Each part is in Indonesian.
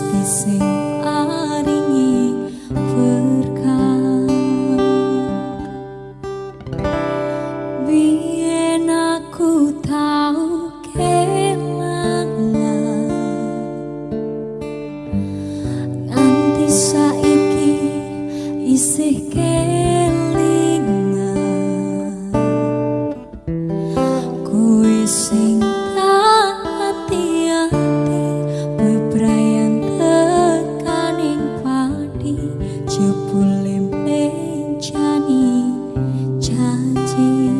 they sing. Jebule mencani janji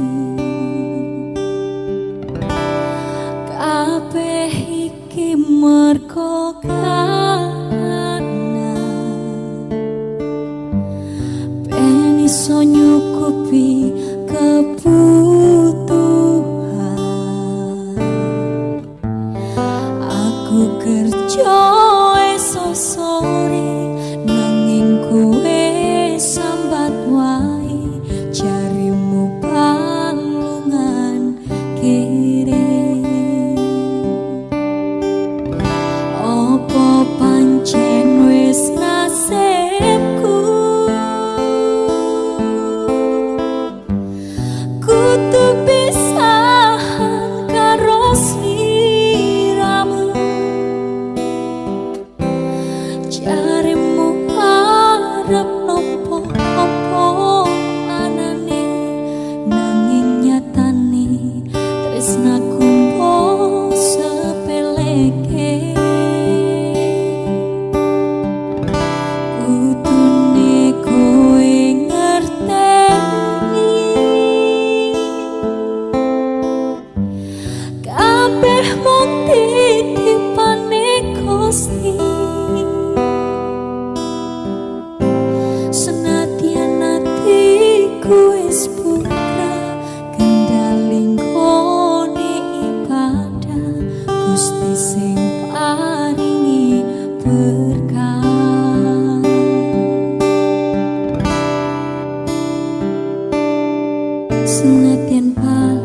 Kabeh iki mergo karena Ben Gusti sing paringi berkah Senadyan paling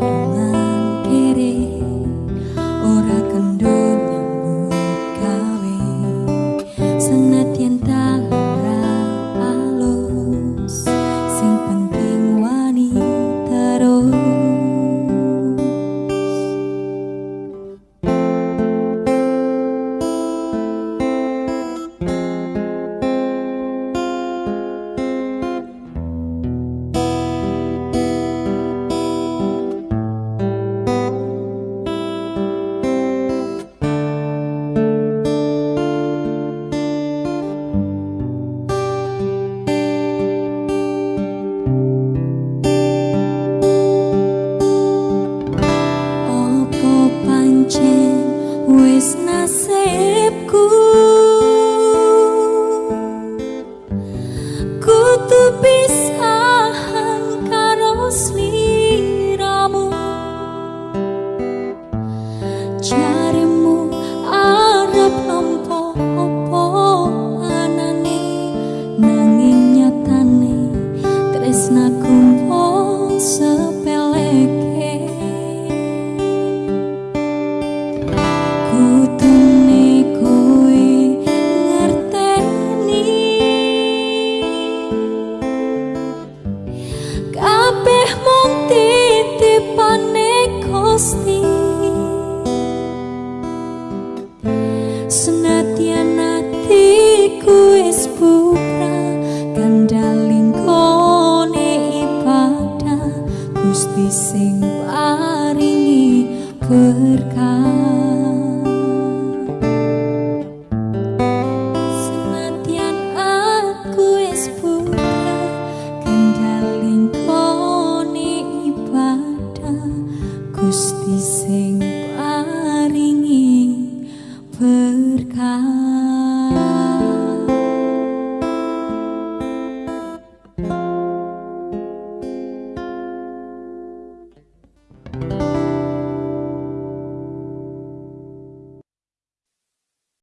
cuspissem